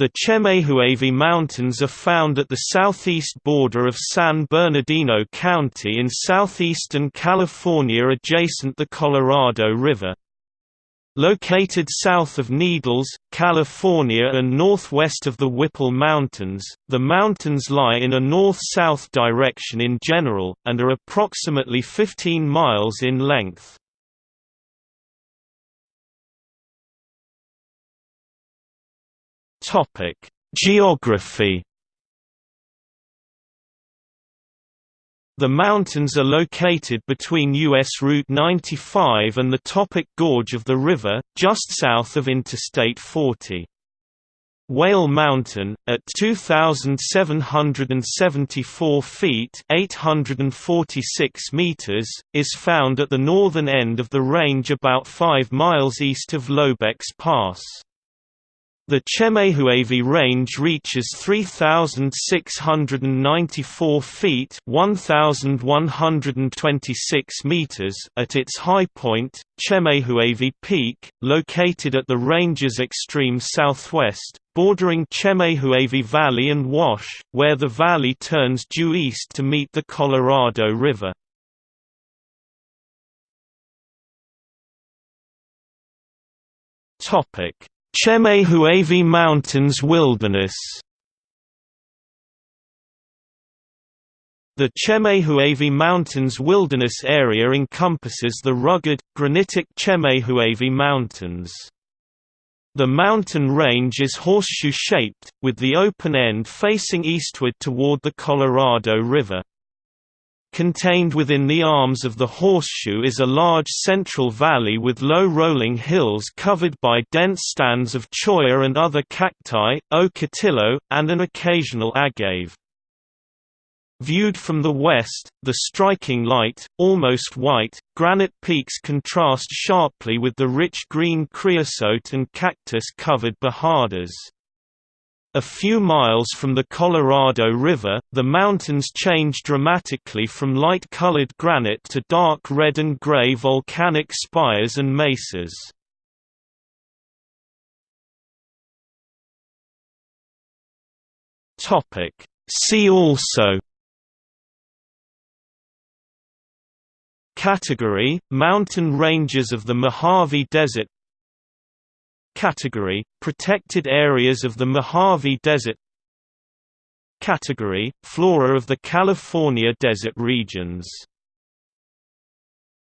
The Chemehuevi Mountains are found at the southeast border of San Bernardino County in southeastern California adjacent the Colorado River. Located south of Needles, California and northwest of the Whipple Mountains, the mountains lie in a north-south direction in general, and are approximately 15 miles in length. Topic: Geography. The mountains are located between U.S. Route 95 and the Topock Gorge of the river, just south of Interstate 40. Whale Mountain, at 2,774 feet 846 meters, is found at the northern end of the range about 5 miles east of Lobecks Pass. The Chemehuevi Range reaches 3,694 feet 1,126 meters at its high point, Chemehuevi Peak, located at the range's extreme southwest, bordering Chemehuevi Valley and Wash, where the valley turns due east to meet the Colorado River. Topic Chemehuevi Mountains Wilderness The Chemehuevi Mountains Wilderness area encompasses the rugged, granitic Chemehuevi Mountains. The mountain range is horseshoe-shaped, with the open end facing eastward toward the Colorado River. Contained within the arms of the horseshoe is a large central valley with low rolling hills covered by dense stands of cholla and other cacti, ocotillo, and an occasional agave. Viewed from the west, the striking light, almost white, granite peaks contrast sharply with the rich green creosote and cactus-covered bajadas. A few miles from the Colorado River, the mountains change dramatically from light-colored granite to dark red and gray volcanic spires and mesas. See also Category – Mountain ranges of the Mojave Desert Category – Protected areas of the Mojave Desert Category – Flora of the California desert regions